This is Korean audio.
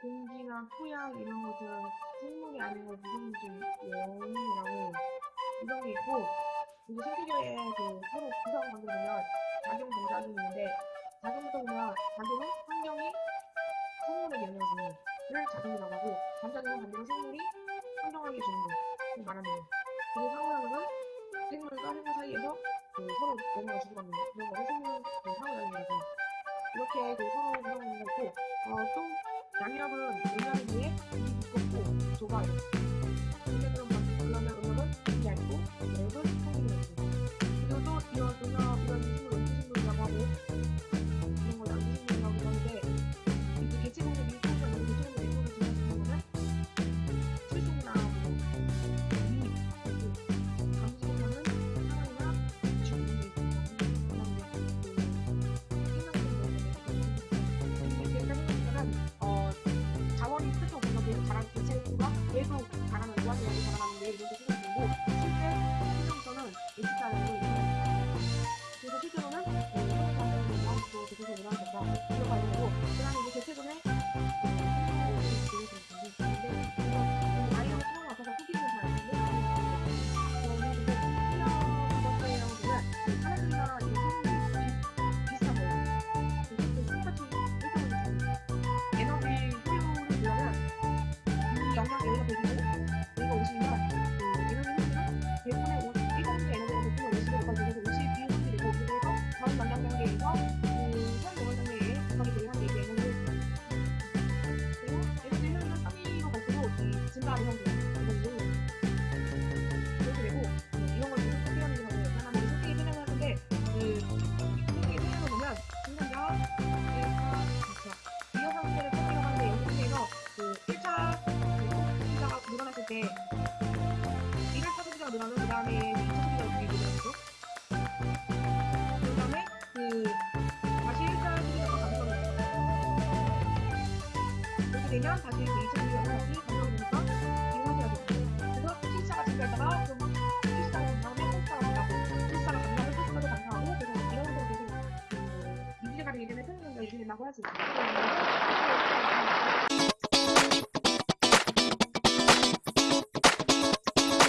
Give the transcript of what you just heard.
토끼나 토양 이런 것들은 생물이 아닌 걸 무슨 좀 영이라고 이런 게 있고 그리고 생태계에 그 서로 구성 관계를 보면 작용 동작이 있는데 작용부터 보면 작용은 환경이 생물에게 영향을 주는 를 작용이라고 하고 반작용은 반대로 생물이 환경에게 주는 걸 말하네요. 그리고 상호작용은 생물과 생물 사이에서 그 서로 영향을 주고받는 그런 거를 생물 그 상호작용이라고 해요. 이렇게 그 서로 구성하는 거 있고 어, 또 양력은 음력에 비해 일이 두껍고 좁아요. 그럼 그러면 음력은 일이 얇고 얇은 평균이었고 그리고 또 이런 식물 음식물이라고 하고 이런 걸 양식물이라고 하는데 이 개체공의 밀통과 이런 개체공의 밀통을 지나치는 거는 출생이나 뭐 미, 감수성은 상황이나 주문 면그 다음에 2차 소비자가 어떻게 늘어나죠? 그그 다시 1차 소비자가 감소를 그렇게 되면 다시 그 2차 소비자가 다시 감소 라 고, 하실 수.